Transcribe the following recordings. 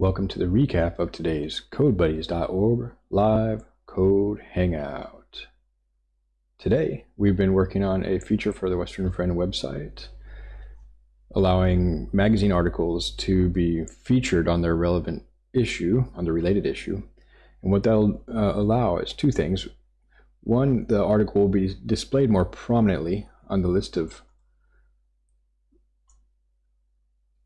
Welcome to the recap of today's CodeBuddies.org live code hangout. Today, we've been working on a feature for the Western Friend website, allowing magazine articles to be featured on their relevant issue, on the related issue. And what that'll uh, allow is two things. One, the article will be displayed more prominently on the list of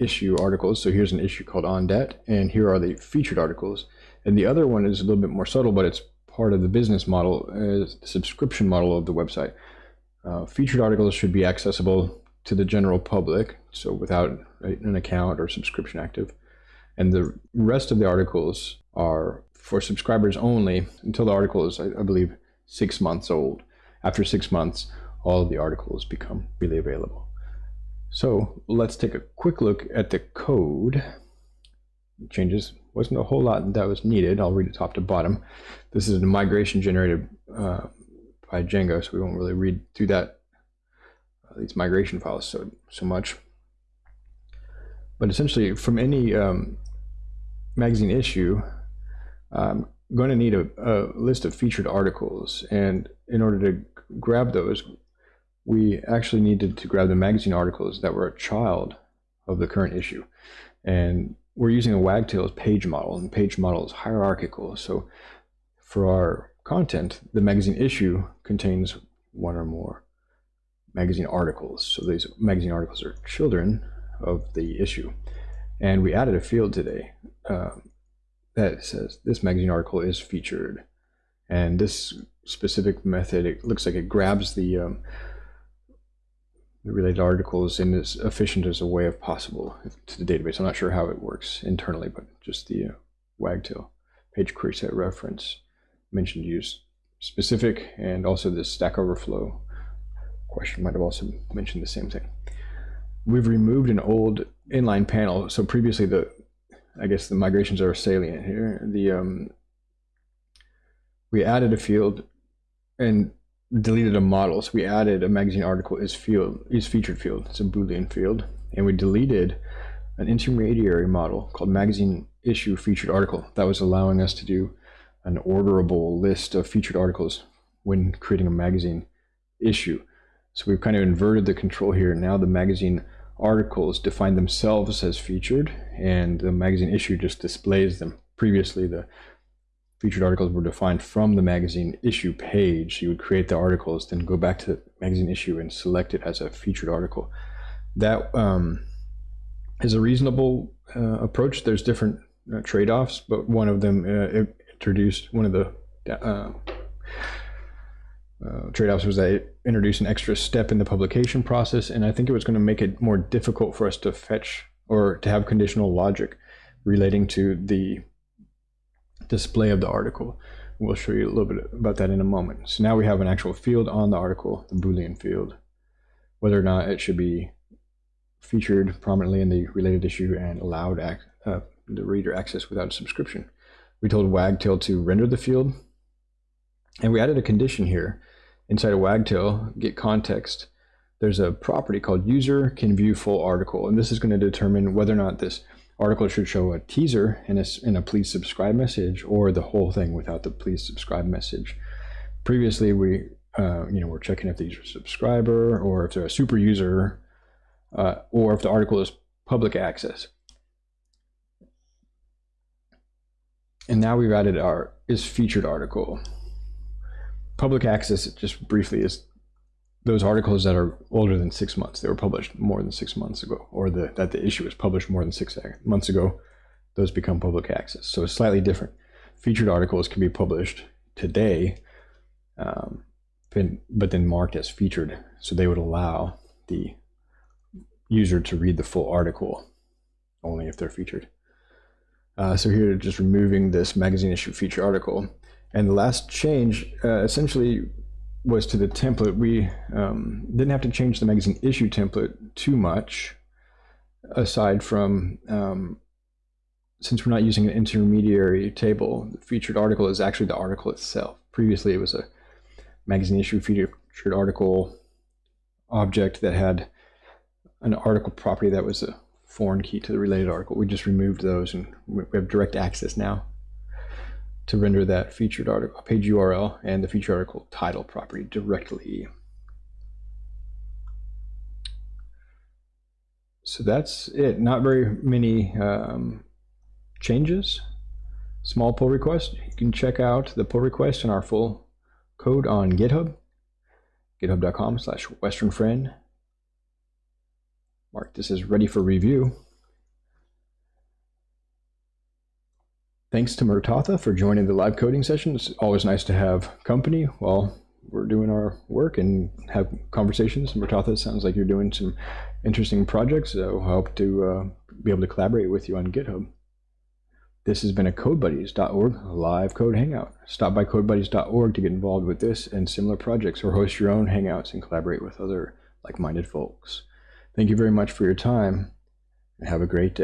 issue articles. So here's an issue called On Debt, and here are the featured articles. And the other one is a little bit more subtle, but it's part of the business model, is the subscription model of the website. Uh, featured articles should be accessible to the general public, so without an account or subscription active. And the rest of the articles are for subscribers only until the article is, I, I believe, six months old. After six months, all the articles become freely available. So let's take a quick look at the code. Changes wasn't a whole lot that was needed. I'll read it top to bottom. This is a migration generated uh, by Django, so we won't really read through that uh, these migration files so so much. But essentially, from any um, magazine issue, I'm going to need a, a list of featured articles, and in order to grab those, we actually needed to grab the magazine articles that were a child of the current issue. And we're using a Wagtail's page model, and page model is hierarchical. So for our content, the magazine issue contains one or more magazine articles. So these magazine articles are children of the issue. And we added a field today uh, that says this magazine article is featured. And this specific method, it looks like it grabs the um, related articles in as efficient as a way of possible to the database. I'm not sure how it works internally, but just the uh, Wagtail page query set reference mentioned use specific and also the Stack Overflow question might have also mentioned the same thing. We've removed an old inline panel. So previously the, I guess the migrations are salient here. The um, we added a field and deleted a model. So we added a magazine article is field is featured field. It's a Boolean field, and we deleted an intermediary model called magazine issue featured article that was allowing us to do an orderable list of featured articles when creating a magazine issue. So we've kind of inverted the control here. Now the magazine articles define themselves as featured and the magazine issue just displays them. Previously, the featured articles were defined from the magazine issue page. You would create the articles, then go back to the magazine issue and select it as a featured article. That um, is a reasonable uh, approach. There's different uh, trade-offs, but one of them uh, introduced one of the uh, uh, trade-offs was that it introduced an extra step in the publication process, and I think it was going to make it more difficult for us to fetch or to have conditional logic relating to the display of the article. We'll show you a little bit about that in a moment. So now we have an actual field on the article, the Boolean field, whether or not it should be featured prominently in the related issue and allowed uh, the reader access without subscription. We told Wagtail to render the field, and we added a condition here inside of Wagtail, get context. There's a property called user can view full article, and this is going to determine whether or not this article should show a teaser and a, and a please subscribe message or the whole thing without the please subscribe message. Previously, we uh, you know, we're checking if these are subscriber or if they're a super user uh, or if the article is public access. And now we've added our is featured article. Public access, just briefly, is those articles that are older than six months, they were published more than six months ago, or the, that the issue was published more than six months ago, those become public access. So it's slightly different. Featured articles can be published today, um, but then marked as featured. So they would allow the user to read the full article only if they're featured. Uh, so here, just removing this magazine issue feature article. And the last change uh, essentially was to the template. We um, didn't have to change the magazine issue template too much, aside from um, since we're not using an intermediary table, the featured article is actually the article itself. Previously, it was a magazine issue featured article object that had an article property that was a foreign key to the related article. We just removed those and we have direct access now to render that featured article page URL and the featured article title property directly. So that's it. Not very many um, changes. Small pull request. You can check out the pull request and our full code on GitHub. GitHub.com slash Western Friend. Mark this is ready for review. Thanks to Murtatha for joining the live coding session. It's always nice to have company while we're doing our work and have conversations. Murtatha, sounds like you're doing some interesting projects, so I hope to uh, be able to collaborate with you on GitHub. This has been a CodeBuddies.org live code hangout. Stop by CodeBuddies.org to get involved with this and similar projects or host your own hangouts and collaborate with other like-minded folks. Thank you very much for your time and have a great day.